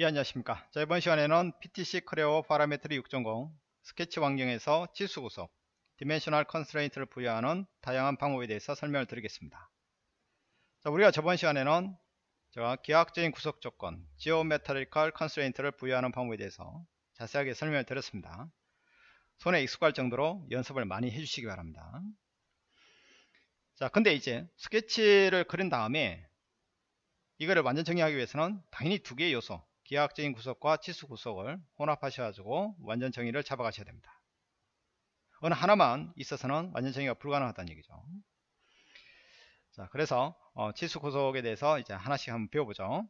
예 안녕하십니까. 자 이번 시간에는 PTC Creo Parametric 6.0 스케치 환경에서 치수 구속 dimensional constraint를 부여하는 다양한 방법에 대해서 설명을 드리겠습니다. 자 우리가 저번 시간에는 제가 기하학적인 구속 조건 geometrical constraint를 부여하는 방법에 대해서 자세하게 설명을 드렸습니다. 손에 익숙할 정도로 연습을 많이 해주시기 바랍니다. 자 근데 이제 스케치를 그린 다음에 이거를 완전 정의하기 위해서는 당연히 두 개의 요소 기하학적인 구속과 치수 구속을 혼합하셔가지고 완전 정의를 잡아가셔야 됩니다. 어느 하나만 있어서는 완전 정의가 불가능하다는 얘기죠. 자, 그래서 어, 치수 구속에 대해서 이제 하나씩 한번 배워보죠.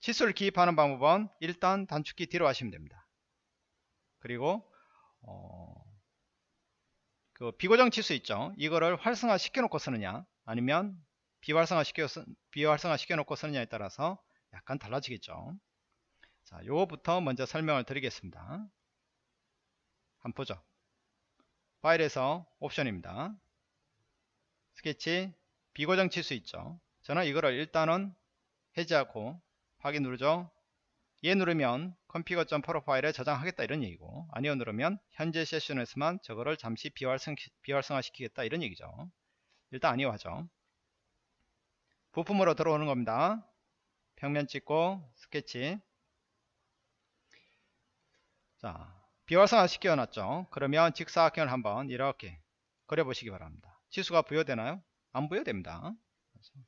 치수를 기입하는 방법은 일단 단축키 뒤로 하시면 됩니다. 그리고 어, 그 비고정 치수 있죠. 이거를 활성화 시켜놓고 쓰느냐, 아니면 비활성화 시켜 비활성화 시켜놓고 쓰느냐에 따라서 약간 달라지겠죠. 자, 요거부터 먼저 설명을 드리겠습니다. 한번 보죠. 파일에서 옵션입니다. 스케치 비고정 칠수 있죠. 저는 이거를 일단은 해제하고 확인 누르죠. 얘 누르면 컴피거.점 프로파일에 저장하겠다 이런 얘기고 아니요 누르면 현재 세션에서만 저거를 잠시 비활성, 비활성화 시키겠다 이런 얘기죠. 일단 아니요 하죠. 부품으로 들어오는 겁니다. 평면 찍고 스케치 자, 비활성화 시켜놨죠. 그러면 직사각형을 한번 이렇게 그려보시기 바랍니다. 치수가 부여되나요? 안 부여됩니다.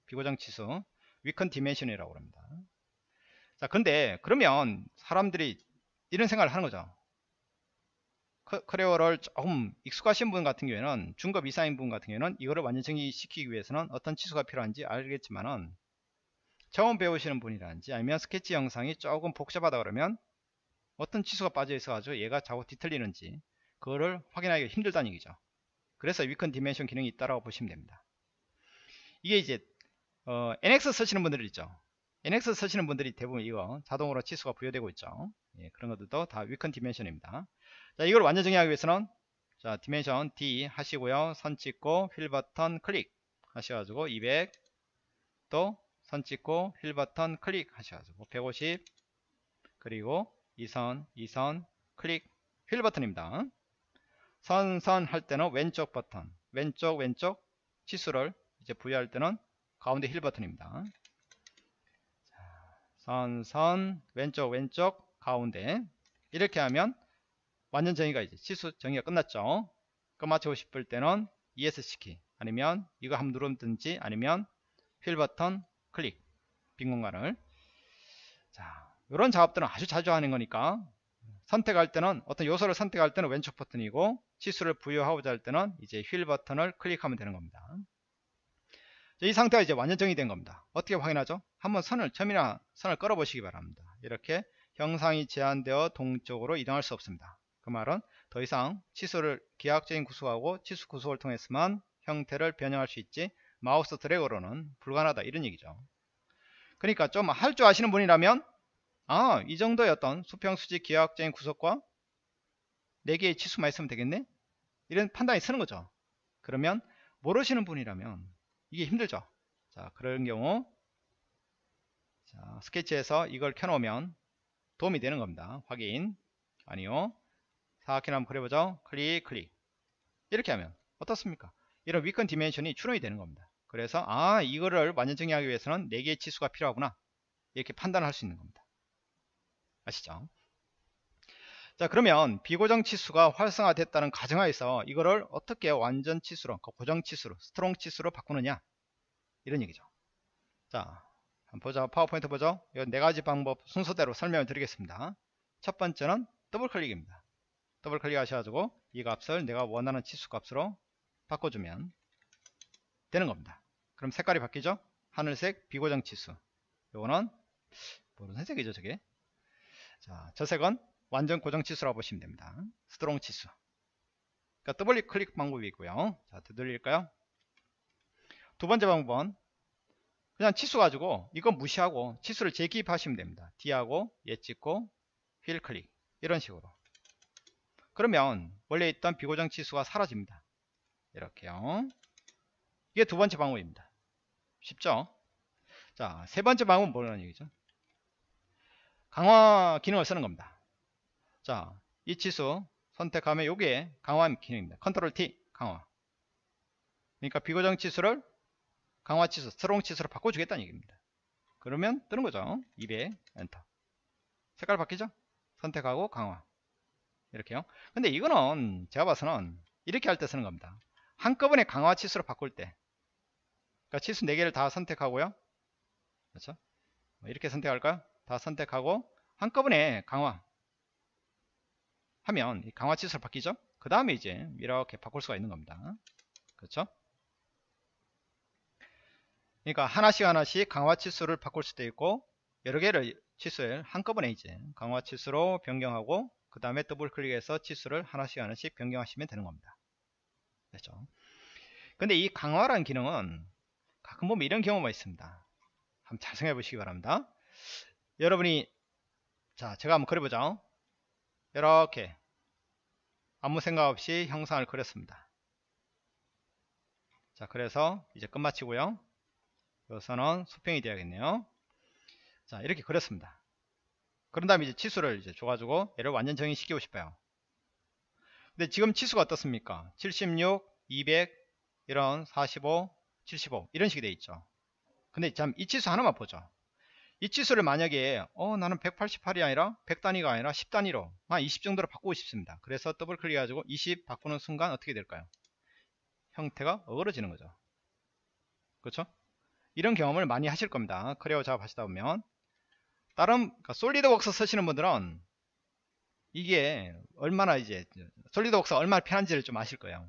비고정 치수, weak dimension이라고 합니다. 자, 근데 그러면 사람들이 이런 생각을 하는 거죠. Creo를 조금 익숙하신 분 같은 경우에는 중급 이상인 분 같은 경우에는 이거를 완전 정의시키기 위해서는 어떤 치수가 필요한지 알겠지만은 처음 배우시는 분이라든지 아니면 스케치 형상이 조금 복잡하다 그러면 어떤 치수가 빠져 있어 가지고 얘가 자꾸 뒤틀리는지 그거를 확인하기가 힘들다는 얘기죠. 그래서 weak dimension 기능이 있다라고 보시면 됩니다. 이게 이제 어, NX 쓰시는 분들 있죠? NX 쓰시는 분들이 대부분 이거 자동으로 치수가 부여되고 있죠? 예, 그런 것들도 다 weak dimension입니다. 자 이걸 완전 정의하기 위해서는 자 dimension D 하시고요. 선 찍고 휠 버튼 클릭 하셔가지고 200 또 선 찍고 휠 버튼 클릭 하셔가지고 150 그리고 이 선, 이 선, 클릭, 휠 버튼입니다. 선, 선 할 때는 왼쪽 버튼, 왼쪽, 왼쪽 치수를 이제 부여할 때는 가운데 휠 버튼입니다. 선, 선, 왼쪽, 왼쪽, 가운데 이렇게 하면 완전 정의가 이제 치수 정의가 끝났죠. 끝마치고 싶을 때는 ESC 키 아니면 이거 한번 누르든지 아니면 휠 버튼 클릭 빈 공간을 자 이런 작업들은 아주 자주 하는 거니까 선택할 때는 어떤 요소를 선택할 때는 왼쪽 버튼이고 치수를 부여하고자 할 때는 이제 휠 버튼을 클릭하면 되는 겁니다. 이 상태가 이제 완전 정의된 겁니다. 어떻게 확인하죠? 한번 선을 점이나 선을 끌어 보시기 바랍니다. 이렇게 형상이 제한되어 동쪽으로 이동할 수 없습니다. 그 말은 더 이상 치수를 기하학적인 구속하고 치수 구속을 통해서만 형태를 변형할 수 있지 마우스 드래그로는 불가능하다 이런 얘기죠. 그러니까 좀 할 줄 아시는 분이라면 아, 이 정도의 어떤 수평 수직 기하학적인 구속과 4개의 치수만 있으면 되겠네? 이런 판단이 서는 거죠. 그러면 모르시는 분이라면 이게 힘들죠. 자, 그런 경우 자, 스케치에서 이걸 켜놓으면 도움이 되는 겁니다. 확인. 아니요. 사각형 한번 그려보죠. 클릭, 클릭. 이렇게 하면 어떻습니까? 이런 weak dimension이 출현이 되는 겁니다. 그래서 아, 이거를 완전 정의하기 위해서는 4개의 치수가 필요하구나. 이렇게 판단할 수 있는 겁니다. 아시죠? 자 그러면 비고정 치수가 활성화됐다는 가정하에서 이거를 어떻게 완전 치수로 그 고정 치수로 strong 치수로 바꾸느냐? 이런 얘기죠. 자 한번 보자 파워포인트 보죠. 이 네 가지 방법 순서대로 설명을 드리겠습니다. 첫 번째는 더블 클릭입니다. 더블 클릭 하셔가지고 이 값을 내가 원하는 치수 값으로 바꿔주면 되는 겁니다. 그럼 색깔이 바뀌죠? 하늘색 비고정 치수. 요거는 무슨 색이죠 저게 자, 저 색은 완전 고정 치수라고 보시면 됩니다. strong 치수. 그러니까 더블 클릭 방법이 있고요. 자, 되돌릴까요? 두 번째 방법은 그냥 치수 가지고 이건 무시하고 치수를 재기입하시면 됩니다. D하고 얘 찍고 휠 클릭 이런 식으로. 그러면 원래 있던 비고정 치수가 사라집니다. 이렇게요. 이게 두 번째 방법입니다. 쉽죠? 자, 세 번째 방법은 뭐라는 얘기죠? 강화 기능을 쓰는 겁니다. 자, 이 치수 선택하면 요게 강화 기능입니다. Control T 강화. 그러니까 비고정 치수를 강화 치수, strong 치수로 바꿔주겠다는 얘기입니다. 그러면 뜨는 거죠. 200 엔터. 색깔 바뀌죠? 선택하고 강화. 이렇게요. 근데 이거는 제가 봐서는 이렇게 할 때 쓰는 겁니다. 한꺼번에 강화 치수로 바꿀 때. 그러니까 치수 4개를 다 선택하고요. 그렇죠? 뭐 이렇게 선택할까요? 다 선택하고 한꺼번에 강화 하면 이 강화 치수로 바뀌죠? 그 다음에 이제 이렇게 바꿀 수가 있는 겁니다. 그렇죠? 그러니까 하나씩 하나씩 강화 치수를 바꿀 수도 있고 여러 개를 치수를 한꺼번에 이제 강화 치수로 변경하고 그 다음에 더블 클릭해서 치수를 하나씩 하나씩 변경하시면 되는 겁니다. 그렇죠? 근데 이 강화라는 기능은 가끔 보면 이런 경우가 있습니다. 한번 잘 생각해 보시기 바랍니다. 여러분이 자 제가 한번 그려보죠. 이렇게 아무 생각 없이 형상을 그렸습니다. 자 그래서 이제 끝마치고요. 여기서는 수평이 되어야겠네요. 자 이렇게 그렸습니다. 그런 다음에 이제 치수를 이제 줘가지고 얘를 완전 정의시키고 싶어요. 근데 지금 치수가 어떻습니까? 76, 200, 이런 45, 75 이런 식이 돼 있죠. 근데 참 이 치수 하나만 보죠. 이 치수를 만약에 어 나는 188이 아니라 100단위가 아니라 10단위로 한 20 정도로 바꾸고 싶습니다. 그래서 더블 클릭 해가지고 20 바꾸는 순간 어떻게 될까요? 형태가 어그러지는 거죠. 그렇죠? 이런 경험을 많이 하실 겁니다. 크레오 작업 하시다 보면 다른 그러니까 솔리드웍스 쓰시는 분들은 이게 얼마나 이제 SolidWorks가 얼마나 편한지를 좀 아실 거예요.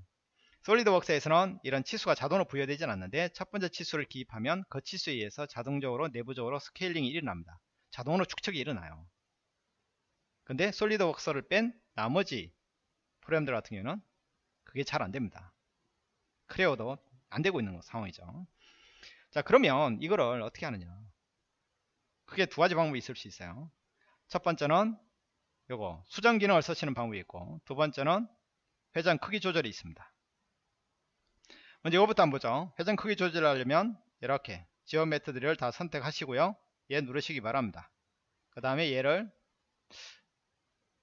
SolidWorks에서는 이런 치수가 자동으로 부여되진 않는데 첫 번째 치수를 기입하면 그 치수에 의해서 자동적으로 내부적으로 scaling이 일어납니다. 자동으로 축척이 일어나요. 근데 SolidWorks를 뺀 나머지 프로그램들 같은 경우는 그게 잘 안됩니다. Creo도 안되고 있는 상황이죠. 자 그러면 이거를 어떻게 하느냐 크게 두 가지 방법이 있을 수 있어요. 첫 번째는 요거 수정 기능을 쓰시는 방법이 있고 두 번째는 회전 크기 조절이 있습니다. 먼저 이거부터 한번 보죠. 회전 크기 조절하려면 이렇게 지원 메터드를 다 선택하시고요. 얘 누르시기 바랍니다. 그 다음에 얘를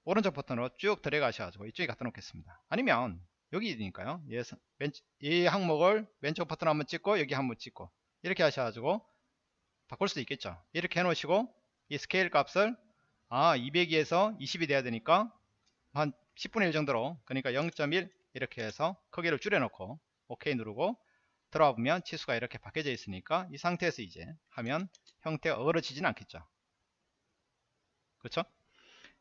오른쪽 버튼으로 쭉 들어가셔가지고 이쪽에 갖다 놓겠습니다. 아니면 여기니까요. 얘, 이 항목을 왼쪽 버튼 한번 찍고 여기 한번 찍고 이렇게 하셔가지고 바꿀 수도 있겠죠. 이렇게 해놓으시고 이 스케일 값을 아 202에서 20이 돼야 되니까 한 10분의 1 정도로 그러니까 0.1 이렇게 해서 크기를 줄여놓고 OK 누르고 들어와 보면 치수가 이렇게 바뀌어져 있으니까 이 상태에서 이제 하면 형태가 어그러지진 않겠죠. 그렇죠?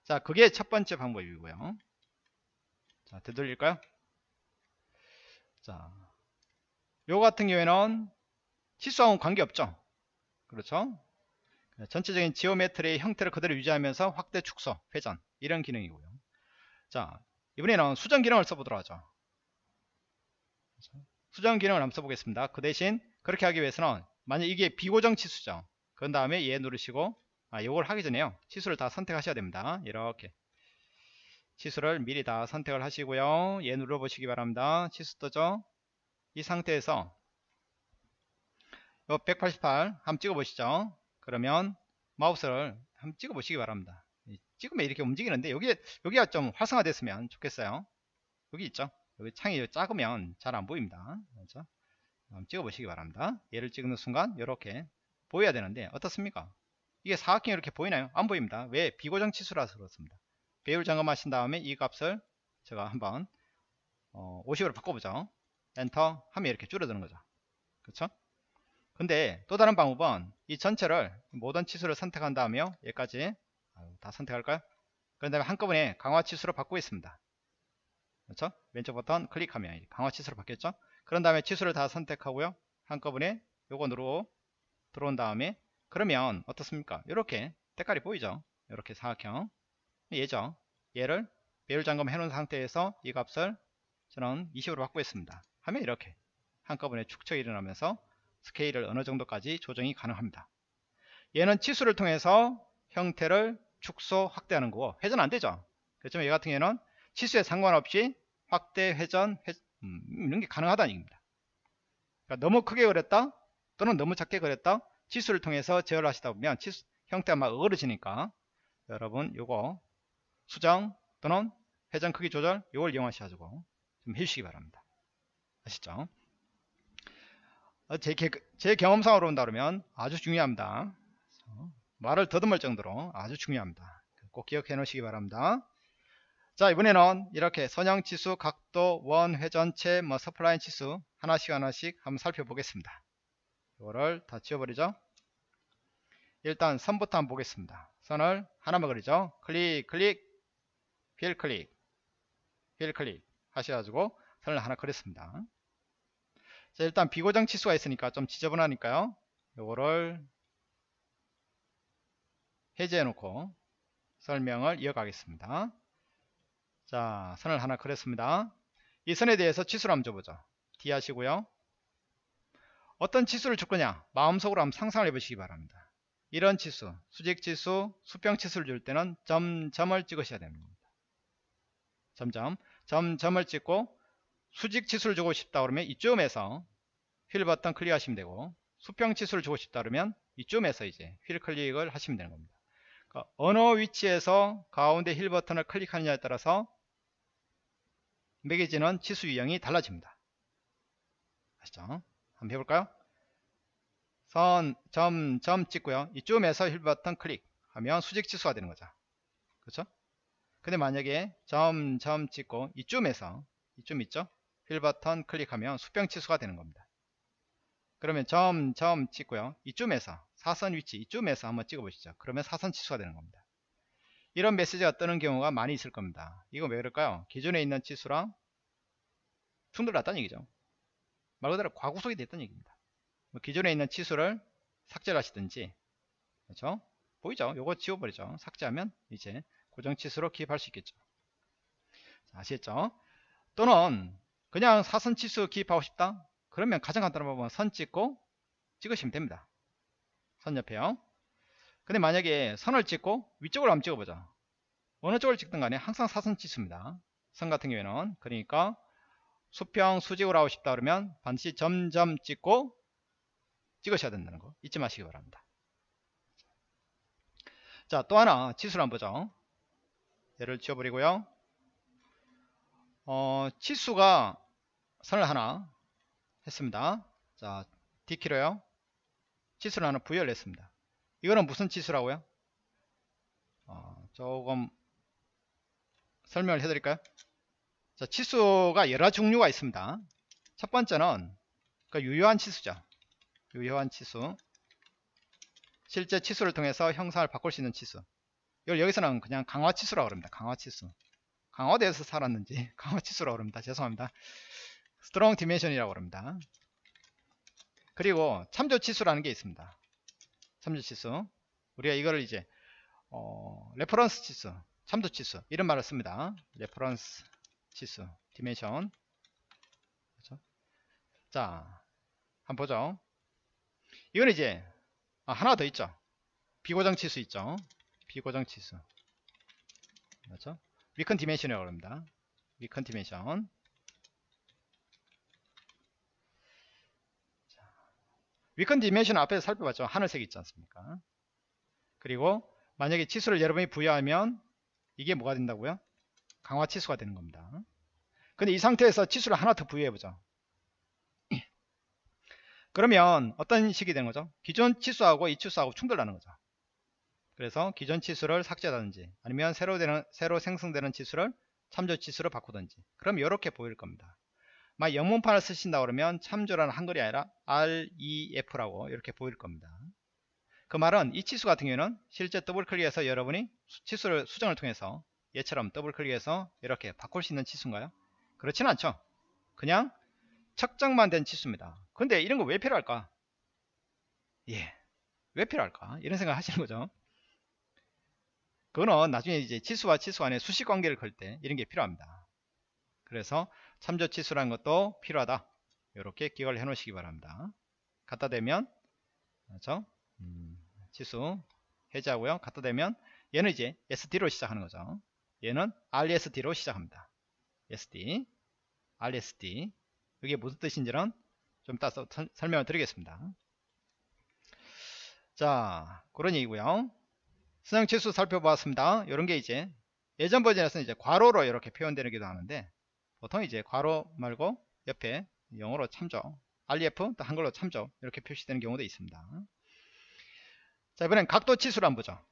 자, 그게 첫 번째 방법이고요. 자, 되돌릴까요? 자, 요 같은 경우에는 치수하고는 관계없죠. 그렇죠? 전체적인 지오메트리의 형태를 그대로 유지하면서 확대, 축소, 회전 이런 기능이고요. 자, 이번에는 수정 기능을 써보도록 하죠. 수정 기능을 한번 써보겠습니다. 그 대신 그렇게 하기 위해서는 만약 이게 비고정 치수죠. 그 다음에 얘 누르시고 아 요걸 하기 전에요. 치수를 다 선택하셔야 됩니다. 이렇게 치수를 미리 다 선택을 하시고요. 얘 눌러보시기 바랍니다. 치수 뜨죠? 이 상태에서 요 188 한번 찍어보시죠. 그러면 마우스를 한번 찍어보시기 바랍니다. 찍으면 이렇게 움직이는데 여기 여기가 좀 활성화됐으면 좋겠어요. 여기 있죠? 여기 창이 작으면 잘 안 보입니다. 그렇죠? 한번 찍어보시기 바랍니다. 얘를 찍는 순간 이렇게 보여야 되는데 어떻습니까? 이게 사각형이 이렇게 보이나요? 안 보입니다. 왜? 비고정 치수라서 그렇습니다. 배율 점검하신 다음에 이 값을 제가 한번 어, 50으로 바꿔보죠. 엔터 하면 이렇게 줄어드는 거죠. 그렇죠? 근데 또 다른 방법은 이 전체를 모든 치수를 선택한 다음에 여기까지 다 선택할까요? 그런 다음에 한꺼번에 강화 치수로 바꾸고 있습니다. 그렇죠? 왼쪽 버튼 클릭하면 강화 치수로 바뀌었죠? 그런 다음에 치수를 다 선택하고요. 한꺼번에 누르고 들어온 다음에 그러면 어떻습니까? 이렇게 색깔이 보이죠? 이렇게 사각형 얘죠? 얘를 배율 점검 해놓은 상태에서 이 값을 저는 20으로 바꾸겠습니다. 하면 이렇게 한꺼번에 축척이 일어나면서 스케일을 어느 정도까지 조정이 가능합니다. 얘는 치수를 통해서 형태를 축소, 확대하는 거고 회전 안 되죠? 그렇지만 얘 같은 경우에는 치수에 상관없이 확대, 회전, 회, 음, 이런 게 가능하다는 얘기입니다. 그러니까 너무 크게 그렸다 또는 너무 작게 그렸다 치수를 통해서 제어를 하시다 보면 치수, 형태가 막 어그러지니까 여러분 요거 수정 또는 회전 크기 조절 요걸 이용하셔가지고 좀 해주시기 바랍니다. 아시죠? 어, 제, 개- 제 경험상으로 본다 그러면 아주 중요합니다. 말을 더듬을 정도로 아주 중요합니다. 꼭 기억해 놓으시기 바랍니다. 자 이번에는 이렇게 선형 치수, 각도, 원, 회전체, 뭐 spline 치수 하나씩 하나씩 한번 살펴보겠습니다. 이거를 다 지워버리죠. 일단 선부터 한번 보겠습니다. 선을 하나만 그리죠. 클릭, 클릭, 휠 클릭, 휠 클릭 하셔가지고 선을 하나 그렸습니다. 자, 일단 비고정 치수가 있으니까 좀 지저분하니까요. 요거를 해제해 놓고 설명을 이어가겠습니다. 자, 선을 하나 그렸습니다. 이 선에 대해서 치수를 한번 줘보죠. D 하시고요. 어떤 치수를 줄 거냐? 마음속으로 한번 상상을 해보시기 바랍니다. 이런 치수, 수직 치수, 수평 치수를 줄 때는 점, 점을 찍으셔야 됩니다. 점점, 점, 점을 찍고 수직 치수를 주고 싶다 그러면 이쯤에서 휠 버튼 클릭하시면 되고 수평 치수를 주고 싶다 그러면 이쯤에서 이제 휠 클릭을 하시면 되는 겁니다. 그러니까 어느 위치에서 가운데 휠 버튼을 클릭하느냐에 따라서 매겨지는 치수 유형이 달라집니다. 아시죠? 한번 해볼까요? 선, 점, 점 찍고요. 이쯤에서 휠 버튼 클릭하면 수직 치수가 되는 거죠. 그렇죠? 근데 만약에 점, 점 찍고 이쯤에서 이쯤 있죠? 휠 버튼 클릭하면 수평 치수가 되는 겁니다. 그러면 점, 점 찍고요. 이쯤에서 사선 위치 이쯤에서 한번 찍어 보시죠. 그러면 사선 치수가 되는 겁니다. 이런 메시지가 뜨는 경우가 많이 있을 겁니다. 이거 왜 그럴까요? 기존에 있는 치수랑 충돌났다는 얘기죠. 말 그대로 과구속이 됐다는 얘기입니다. 뭐 기존에 있는 치수를 삭제를 하시든지 그렇죠? 보이죠? 요거 지워버리죠. 삭제하면 이제 고정 치수로 기입할 수 있겠죠. 자, 아시겠죠? 또는 그냥 사선 치수 기입하고 싶다? 그러면 가장 간단한 방법은 선 찍고 찍으시면 됩니다. 선 옆에요. 근데 만약에 선을 찍고 위쪽으로 한번 찍어보자. 어느 쪽을 찍든 간에 항상 사선 치수입니다. 선 같은 경우에는 그러니까 수평 수직으로 하고 싶다 그러면 반드시 점점 찍고 찍으셔야 된다는 거 잊지 마시기 바랍니다. 자, 또 하나 치수를 한번 보죠. 얘를 지워버리고요. 어, 치수가 선을 하나 했습니다. 자, D키로요. 치수를 하나 부여를 했습니다. 이거는 무슨 치수라고요? 어, 조금 설명을 해드릴까요? 자, 치수가 여러 종류가 있습니다. 첫 번째는 그 유효한 치수죠. 유효한 치수. 실제 치수를 통해서 형상을 바꿀 수 있는 치수. 이걸 여기서는 그냥 강화 치수라고 합니다. 강화 치수. 강화돼서 살았는지 강화 치수라고 합니다. 죄송합니다. strong dimension이라고 합니다. 그리고 참조 치수라는 게 있습니다. 참조 치수. 우리가 이거를 이제 어, reference 치수, 참조 치수 이런 말을 씁니다. reference 치수, dimension. 그렇죠? 자, 한번 보죠. 이건 이제 아, 하나 더 있죠. 비고정 치수 있죠. 비고정 치수. 그렇죠? weak dimension이라고 합니다. weak dimension. weak dimension 앞에서 살펴봤죠. 하늘색 있지 않습니까? 그리고 만약에 치수를 여러분이 부여하면 이게 뭐가 된다고요? 강화 치수가 되는 겁니다. 근데 이 상태에서 치수를 하나 더 부여해보죠. 그러면 어떤 식이 되는 거죠? 기존 치수하고 이 치수하고 충돌하는 거죠. 그래서 기존 치수를 삭제하든지 아니면 새로 되는 새로 생성되는 치수를 참조 치수로 바꾸든지 그럼 이렇게 보일 겁니다. 막 영문판을 쓰신다 그러면 참조라는 한글이 아니라 REF라고 이렇게 보일 겁니다. 그 말은 이 치수 같은 경우에는 실제 더블 클릭해서 여러분이 치수를 수정을 통해서 얘처럼 더블 클릭해서 이렇게 바꿀 수 있는 치수인가요? 그렇진 않죠. 그냥 측정만 된 치수입니다. 근데 이런 거 왜 필요할까? 예. 왜 필요할까? 이런 생각 하시는 거죠. 그거는 나중에 이제 치수와 치수 안에 수식 관계를 걸 때 이런 게 필요합니다. 그래서 참조 치수라는 것도 필요하다. 이렇게 기억을 해 놓으시기 바랍니다. 갖다 대면 그렇죠? 음, 치수 해제하고요. 갖다 대면 얘는 이제 SD로 시작하는 거죠. 얘는 RSD로 시작합니다. SD, RSD. 이게 무슨 뜻인지는 좀 이따 설명을 드리겠습니다. 자, 그런 얘기고요. 선형 치수 살펴보았습니다. 이런 게 이제 예전 버전에서는 이제 괄호로 이렇게 표현되기도 하는데 보통 이제 괄호 말고 옆에 영어로 참조 REF 또 한글로 참조 이렇게 표시되는 경우도 있습니다. 자 이번엔 각도 치수를 한번 보죠.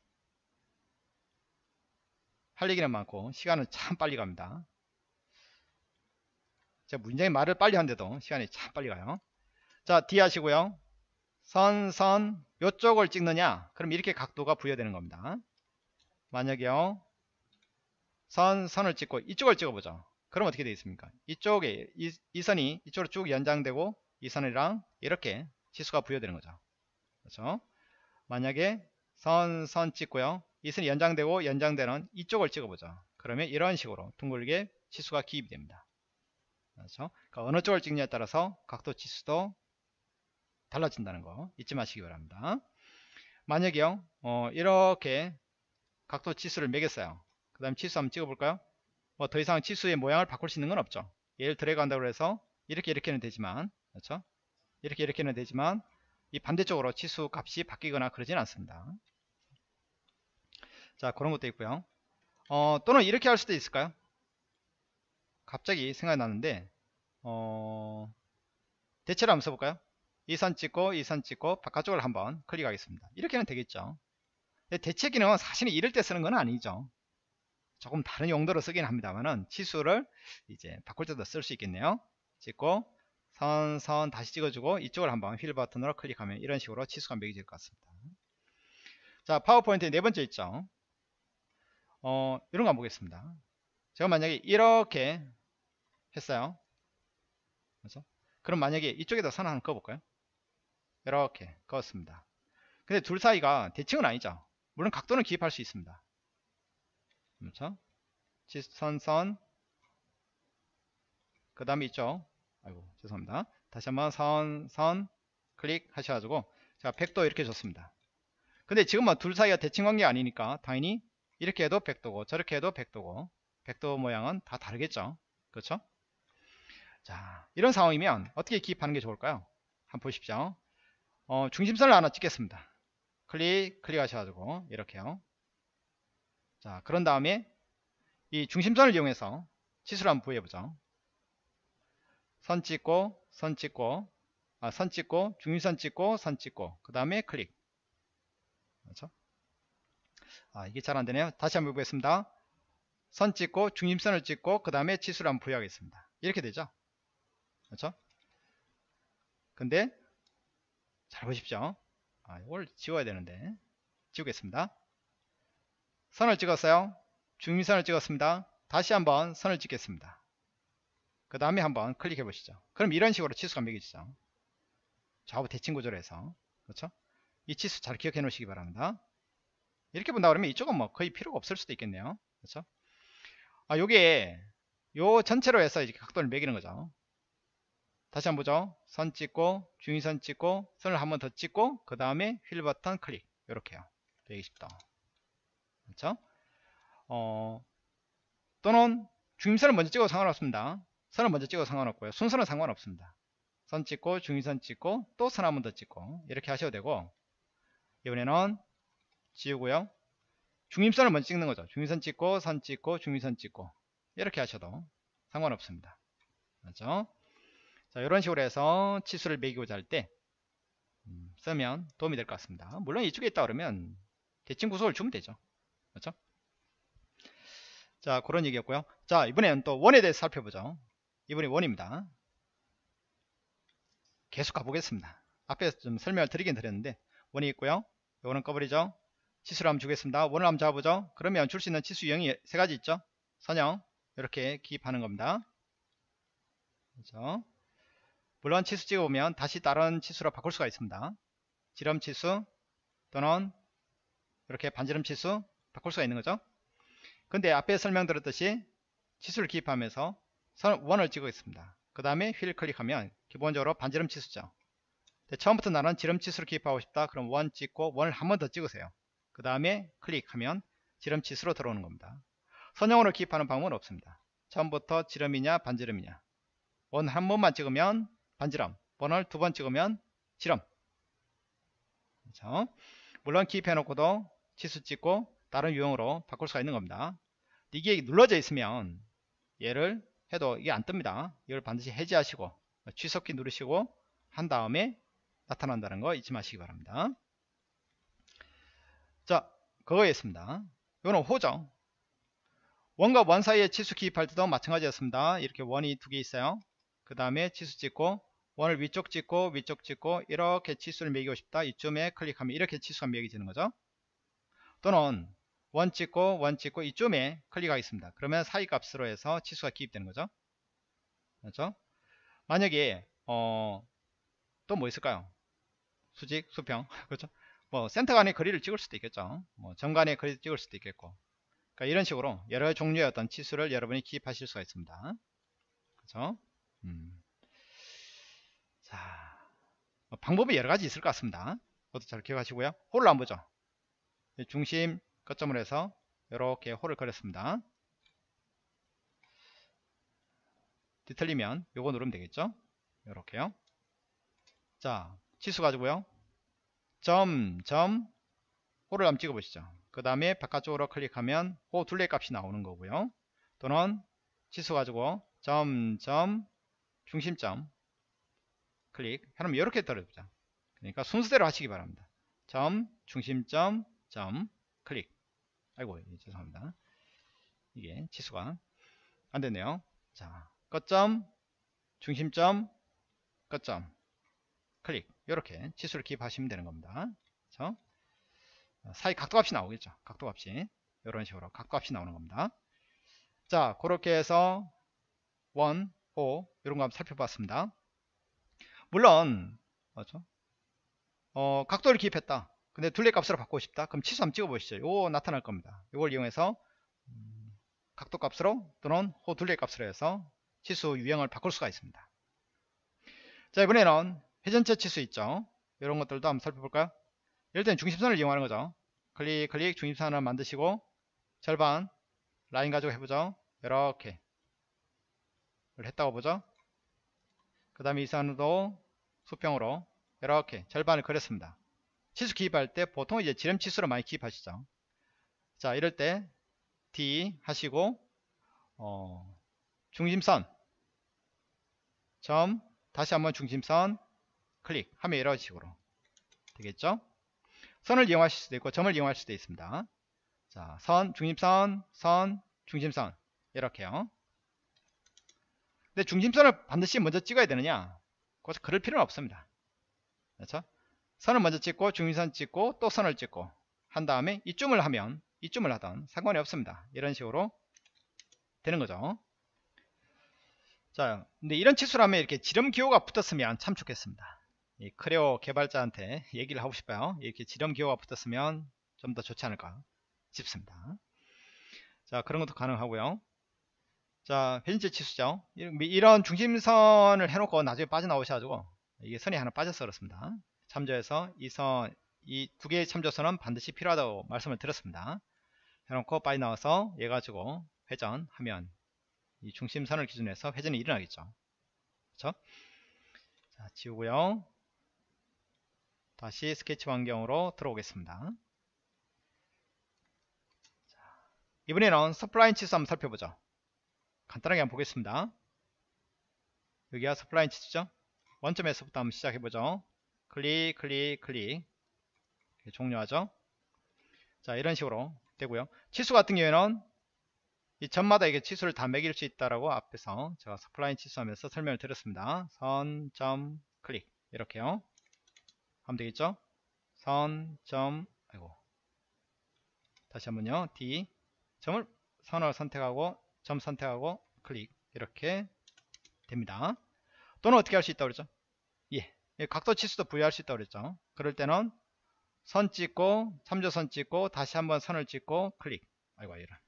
할 얘기는 많고 시간은 참 빨리 갑니다. 제가 문장의 말을 빨리 하는데도 시간이 참 빨리 가요. 자 D 하시고요. 선, 선 요쪽을 찍느냐 그럼 이렇게 각도가 부여되는 겁니다. 만약에요. 선, 선을 찍고 이쪽을 찍어보죠. 그럼 어떻게 되겠습니까? 이쪽에 이, 이 선이 이쪽으로 쭉 연장되고 이 선이랑 이렇게 치수가 부여되는 거죠. 그렇죠? 만약에 선, 선 찍고요. 이 선이 연장되고 연장되는 이쪽을 찍어보죠. 그러면 이런 식으로 둥글게 치수가 기입이 됩니다. 그렇죠? 그러니까 어느 쪽을 찍느냐에 따라서 각도 치수도 달라진다는 거 잊지 마시기 바랍니다. 만약에요, 어, 이렇게 각도 치수를 매겼어요. 그 다음 치수 한번 찍어볼까요? 뭐 더 이상 치수의 모양을 바꿀 수 있는 건 없죠. 얘를 드래그 한다고 해서 이렇게 이렇게는 되지만, 그렇죠? 이렇게 이렇게는 되지만, 이 반대쪽으로 치수 값이 바뀌거나 그러진 않습니다. 자, 그런 것도 있고요. 어, 또는 이렇게 할 수도 있을까요? 갑자기 생각이 나는데, 어, 대체를 한번 써볼까요? 이 선 찍고, 이 선 찍고, 바깥쪽을 한번 클릭하겠습니다. 이렇게는 되겠죠. 대체 기능은 사실은 이럴 때 쓰는 건 아니죠. 조금 다른 용도로 쓰긴 합니다만은 치수를 이제 바꿀 때도 쓸 수 있겠네요. 찍고 선, 선 다시 찍어주고 이쪽을 한번 휠 버튼으로 클릭하면 이런 식으로 치수가 매겨질 것 같습니다. 자, 파워포인트 네 번째 있죠. 어, 이런 거 한번 보겠습니다. 제가 만약에 이렇게 했어요. 그렇죠? 그럼 만약에 이쪽에다 선 하나 그어볼까요? 이렇게 그었습니다. 근데 둘 사이가 대칭은 아니죠. 물론 각도는 기입할 수 있습니다. 그렇죠? 선, 선. 그 다음에 있죠. 아이고, 죄송합니다. 다시 한번 선, 선, 클릭 하셔가지고, 자, 100도 이렇게 줬습니다. 근데 지금 뭐둘 사이가 대칭 관계 아니니까, 당연히 이렇게 해도 100도고, 저렇게 해도 100도고, 100도 모양은 다 다르겠죠. 그렇죠? 자, 이런 상황이면 어떻게 기입하는 게 좋을까요? 한번 보십시오. 어, 중심선을 하나 찍겠습니다. 클릭, 클릭하셔가지고, 이렇게요. 자, 그런 다음에 이 중심선을 이용해서 치수를 한번 부여해보죠. 선 찍고, 선 찍고, 아, 선 찍고, 중심선 찍고, 선 찍고, 그 다음에 클릭. 그렇죠? 아, 이게 잘 안되네요. 다시 한번 해보겠습니다. 선 찍고, 중심선을 찍고, 그 다음에 치수를 한번 부여하겠습니다. 이렇게 되죠? 그렇죠? 근데, 잘 보십시오. 아, 이걸 지워야 되는데. 지우겠습니다. 선을 찍었어요. 중심선을 찍었습니다. 다시 한번 선을 찍겠습니다. 그 다음에 한번 클릭해 보시죠. 그럼 이런 식으로 치수가 매겨지죠. 좌우 대칭 구조로 해서 그렇죠? 이 치수 잘 기억해 놓으시기 바랍니다. 이렇게 본다 그러면 이쪽은 뭐 거의 필요가 없을 수도 있겠네요. 그렇죠? 아, 요게 요 전체로 해서 이렇게 각도를 매기는 거죠. 다시 한번 보죠. 선 찍고 중위선 찍고 선을 한 번 더 찍고 그 다음에 휠 버튼 클릭 이렇게요. 120도. 그렇죠? 어, 또는 중심선을 먼저 찍어도 상관없습니다. 선을 먼저 찍어도 상관없고요. 순서는 상관없습니다. 선 찍고 중심선 찍고 또 선 한 번 더 찍고 이렇게 하셔도 되고 이번에는 지우고요. 중심선을 먼저 찍는 거죠. 중심선 찍고 선 찍고 중심선 찍고 이렇게 하셔도 상관없습니다. 그렇죠? 자, 이런 식으로 해서 치수를 매기고자 할때 음, 쓰면 도움이 될 것 같습니다. 물론 이쪽에 있다 그러면 대칭 구속을 주면 되죠. 그렇죠? 자 그런 얘기였고요. 자 이번에는 또 원에 대해서 살펴보죠. 이번에 원입니다. 계속 가보겠습니다. 앞에 좀 설명을 드리긴 드렸는데 원이 있고요. 이거는 꺼버리죠. 치수를 한번 주겠습니다. 원을 한번 잡아보죠. 그러면 줄 수 있는 치수 유형이 세 가지 있죠. 선형 이렇게 기입하는 겁니다. 그렇죠? 물론 치수 찍어보면 다시 다른 치수로 바꿀 수가 있습니다. 지름 치수 또는 이렇게 반지름 치수 바꿀 수가 있는 거죠. 근데 앞에 설명드렸듯이 치수를 기입하면서 선, 원을 찍고 있습니다. 그 다음에 휠 클릭하면 기본적으로 반지름 치수죠. 처음부터 나는 지름 치수를 기입하고 싶다. 그럼 원 찍고 원을 한 번 더 찍으세요. 그 다음에 클릭하면 지름 치수로 들어오는 겁니다. 선형으로 기입하는 방법은 없습니다. 처음부터 지름이냐 반지름이냐 원 한 번만 찍으면 반지름 원을 두 번 찍으면 지름 그렇죠? 물론 기입해 놓고도 치수 찍고 다른 유형으로 바꿀 수가 있는 겁니다. 이게 눌러져 있으면 얘를 해도 이게 안 뜹니다. 이걸 반드시 해제하시고 취소키 누르시고 한 다음에 나타난다는 거 잊지 마시기 바랍니다. 자, 그거에 있습니다. 이거는 호죠. 원과 원 사이에 치수 기입할 때도 마찬가지였습니다. 이렇게 원이 두 개 있어요. 그 다음에 치수 찍고 원을 위쪽 찍고 위쪽 찍고 이렇게 치수를 매기고 싶다. 이쯤에 클릭하면 이렇게 치수가 매겨지는 거죠. 또는 원 찍고 원 찍고 이쯤에 클릭하겠습니다. 그러면 사이 값으로 해서 치수가 기입되는 거죠. 그렇죠? 만약에 어, 또 뭐 있을까요? 수직, 수평, 그렇죠? 뭐 센터 간의 거리를 찍을 수도 있겠죠. 뭐 정간의 거리를 찍을 수도 있겠고. 그러니까 이런 식으로 여러 종류의 어떤 치수를 여러분이 기입하실 수가 있습니다. 그렇죠? 음. 자, 뭐 방법이 여러 가지 있을 것 같습니다. 그것도 잘 기억하시고요. 홀을 한번 보죠. 중심 거점으로 해서 이렇게 홀을 그렸습니다. 뒤틀리면 요거 누르면 되겠죠? 이렇게요. 자, 치수 가지고요. 점, 점, 홀을 한번 찍어 보시죠. 그 다음에 바깥쪽으로 클릭하면 호 둘레 값이 나오는 거고요. 또는 치수 가지고 점, 점, 중심점 클릭 그럼 이렇게 떨어집니다. 그러니까 순서대로 하시기 바랍니다. 점, 중심점, 점, 아이고 예, 죄송합니다. 이게 치수가 안 됐네요. 자, 끝점, 중심점, 끝점, 클릭 이렇게 치수를 기입하시면 되는 겁니다. 그렇죠? 사이 각도값이 나오겠죠. 각도값이 이런 식으로 각도값이 나오는 겁니다. 자, 그렇게 해서 원, 호 이런 거 한번 살펴봤습니다. 물론 맞죠? 어, 각도를 기입했다. 근데 둘레 값으로 바꾸고 싶다. 그럼 치수 한번 찍어보시죠. 요거 나타날 겁니다. 이걸 이용해서 음, 각도 값으로 또는 호 둘레 값으로 해서 치수 유형을 바꿀 수가 있습니다. 자 이번에는 회전체 치수 있죠. 이런 것들도 한번 살펴볼까요? 이럴 때는 중심선을 이용하는 거죠. 클릭 클릭 중심선을 만드시고 절반 라인 가지고 해보죠. 이렇게 했다고 보죠. 그 다음에 이 선도 수평으로 이렇게 절반을 그렸습니다. 치수 기입할 때 보통 이제 지름 치수로 많이 기입하시죠. 자 이럴 때 D 하시고 어, 중심선. 점 다시 한번 중심선 클릭. 하면 이런 식으로 되겠죠? 선을 이용하실 수도 있고 점을 이용할 수도 있습니다. 자, 선, 중심선, 선, 중심선. 이렇게요. 근데 중심선을 반드시 먼저 찍어야 되느냐? 그것을 그럴 필요는 없습니다. 그렇죠 선을 먼저 찍고 중심선 찍고 또 선을 찍고 한 다음에 이쯤을 하면 이쯤을 하던 상관이 없습니다 이런 식으로 되는 거죠 자, 근데 이런 치수라면 이렇게 지름 기호가 붙었으면 참 좋겠습니다. 이 크레오 개발자한테 얘기를 하고 싶어요. 이렇게 지름 기호가 붙었으면 좀 더 좋지 않을까 싶습니다. 자, 그런 것도 가능하고요. 자, 회전체 치수죠. 이런 중심선을 해놓고 나중에 빠져나오셔가지고 이게 선이 하나 빠져서 그렇습니다. 참조해서 이 선, 이 두 개의 참조선은 반드시 필요하다고 말씀을 드렸습니다. 해놓고 빠져나와서 얘 가지고 회전하면 이 중심선을 기준으로 해서 회전이 일어나겠죠. 그렇죠? 자, 지우고요. 다시 스케치 환경으로 들어오겠습니다. 자, 이번에는 spline 치수 한번 살펴보죠. 간단하게 한번 보겠습니다. 여기가 spline 치수죠. 원점에서부터 한번 시작해보죠. 클릭, 클릭, 클릭. 종료하죠. 자, 이런 식으로 되고요. 치수 같은 경우에는 이 점마다 이게 치수를 다 매길 수 있다라고 앞에서 제가 서플라인 치수 하면서 설명을 드렸습니다. 선, 점, 클릭 이렇게요. 하면 되겠죠? 선, 점, 아이고 다시 한번요. D 점을 선을 선택하고 점 선택하고 클릭 이렇게 됩니다. 또는 어떻게 할 수 있다고 그랬죠? 예, 각도 치수도 부여할 수 있다고 그랬죠. 그럴 때는 선 찍고 참조선 찍고 다시 한번 선을 찍고 클릭 아이고 이런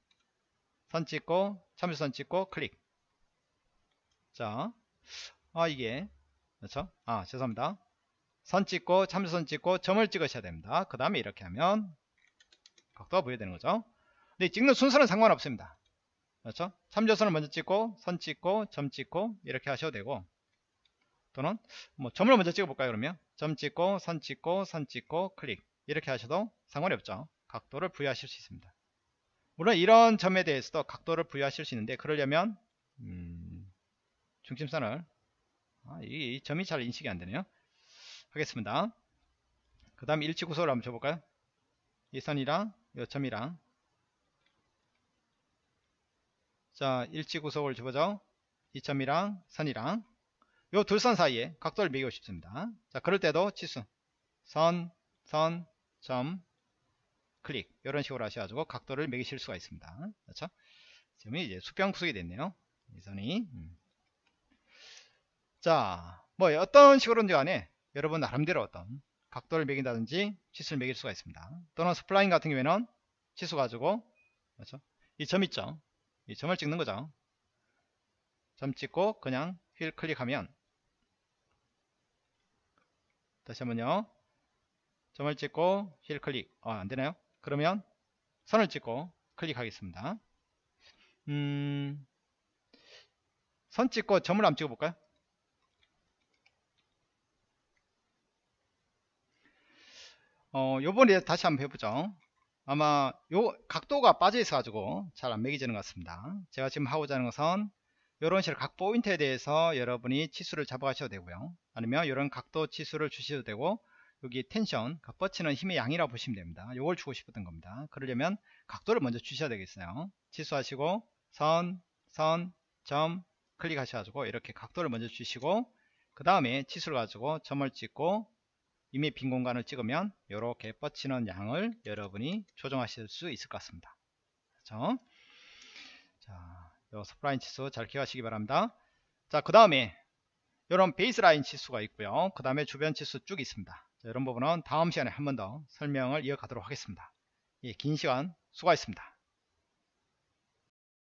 선 찍고 참조선 찍고 클릭 자, 아 이게 그렇죠? 아 죄송합니다. 선 찍고 참조선 찍고 점을 찍으셔야 됩니다. 그 다음에 이렇게 하면 각도가 보여되는 거죠. 근데 찍는 순서는 상관없습니다. 그렇죠? 참조선을 먼저 찍고 선 찍고 점 찍고 이렇게 하셔도 되고 또는 뭐 점을 먼저 찍어 볼까요 그러면 점 찍고 선 찍고 선 찍고 클릭 이렇게 하셔도 상관이 없죠. 각도를 부여하실 수 있습니다. 물론 이런 점에 대해서도 각도를 부여하실 수 있는데 그러려면 음, 중심선을 아, 이, 이 점이 잘 인식이 안 되네요. 하겠습니다. 그 다음 일치 구속을 한번 줘볼까요? 이 선이랑 이 점이랑 자 일치 구속을 줘보죠. 이 점이랑 선이랑 요 둘선 사이에 각도를 매기고 싶습니다. 자 그럴 때도 치수 선, 선, 점, 클릭 이런 식으로 하셔가지고 각도를 매기실 수가 있습니다. 그렇죠? 점이 이제 수평 구속이 됐네요. 이 선이 음. 자, 뭐 어떤 식으로든지 간에 여러분 나름대로 어떤 각도를 매긴다든지 치수를 매길 수가 있습니다. 또는 spline 같은 경우에는 치수 가지고 그렇죠? 이 점 있죠? 이 점을 찍는 거죠. 점 찍고 그냥 휠 클릭하면 다시 한번요. 점을 찍고 휠 클릭. 어, 안 되나요? 그러면 선을 찍고 클릭하겠습니다. 음, 선 찍고 점을 한번 찍어 볼까요? 어, 요번에 다시 한번 해보죠. 아마 요 각도가 빠져 있어 가지고 잘 안 매기지는 것 같습니다. 제가 지금 하고자 하는 것은 이런 식으로 각 포인트에 대해서 여러분이 치수를 잡아가셔도 되고요. 아니면 이런 각도 치수를 주셔도 되고 여기 텐션, 그 뻗치는 힘의 양이라고 보시면 됩니다. 요걸 주고 싶었던 겁니다. 그러려면 각도를 먼저 주셔야 되겠어요. 치수하시고 선, 선, 점 클릭하셔가지고 이렇게 각도를 먼저 주시고 그 다음에 치수를 가지고 점을 찍고 이미 빈 공간을 찍으면 이렇게 뻗치는 양을 여러분이 조정하실 수 있을 것 같습니다. 그렇죠? 자, 요 스프라인 치수 잘 기억하시기 바랍니다. 자, 그 다음에 이런 베이스라인 치수가 있고요. 그 다음에 주변 치수 쭉 있습니다. 자, 이런 부분은 다음 시간에 한 번 더 설명을 이어가도록 하겠습니다. 예, 긴 시간 수고하셨습니다.